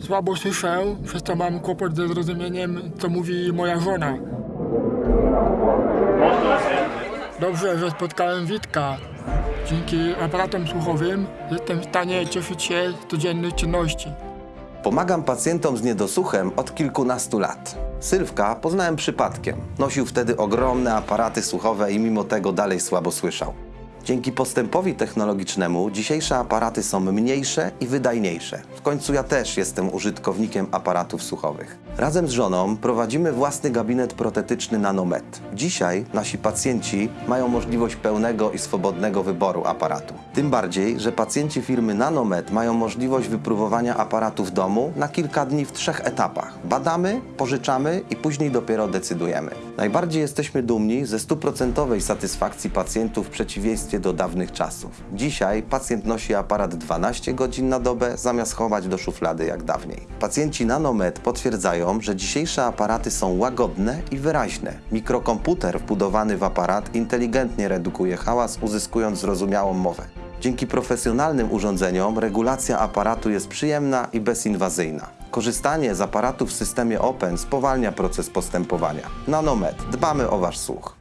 Słabo słyszę, przez to mam kłopot ze zrozumieniem, co mówi moja żona. Dobrze, że spotkałem Witka. Dzięki aparatom słuchowym jestem w stanie cieszyć się z codziennych czynności. Pomagam pacjentom z niedosłuchem od kilkunastu lat. Sylwka poznałem przypadkiem. Nosił wtedy ogromne aparaty słuchowe i mimo tego dalej słabo słyszał. Dzięki postępowi technologicznemu dzisiejsze aparaty są mniejsze i wydajniejsze. W końcu ja też jestem użytkownikiem aparatów słuchowych. Razem z żoną prowadzimy własny gabinet protetyczny Nanomed. Dzisiaj nasi pacjenci mają możliwość pełnego i swobodnego wyboru aparatu. Tym bardziej, że pacjenci firmy Nanomed mają możliwość wypróbowania aparatu w domu na kilka dni w trzech etapach. Badamy, pożyczamy i później dopiero decydujemy. Najbardziej jesteśmy dumni ze stuprocentowej satysfakcji pacjentów w przeciwieństwie do dawnych czasów. Dzisiaj pacjent nosi aparat 12 godzin na dobę, zamiast chować do szuflady jak dawniej. Pacjenci Nanomed potwierdzają, że dzisiejsze aparaty są łagodne i wyraźne. Mikrokomputer wbudowany w aparat inteligentnie redukuje hałas, uzyskując zrozumiałą mowę. Dzięki profesjonalnym urządzeniom regulacja aparatu jest przyjemna i bezinwazyjna. Korzystanie z aparatu w systemie Open spowalnia proces postępowania. Nanomed. Dbamy o Wasz słuch.